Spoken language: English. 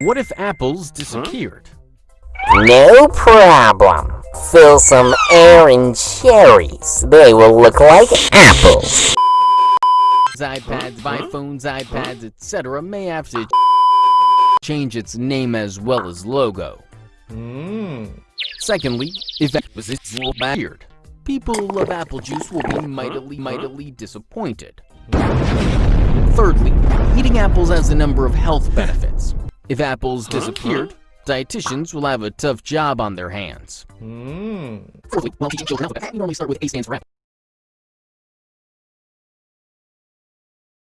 What if apples disappeared? No problem. Fill some air in cherries. They will look like apples. iPads, iPhones, iPads, etc. may have to change its name as well as logo. Hmm. Secondly, if apples disappeared, people who love apple juice will be mightily, mightily disappointed. Thirdly, eating apples has a number of health benefits. If apples disappeared, dietitians will have a tough job on their hands. Hmm. Fourthly, while teaching children alphabet, we normally start with A stands for apple.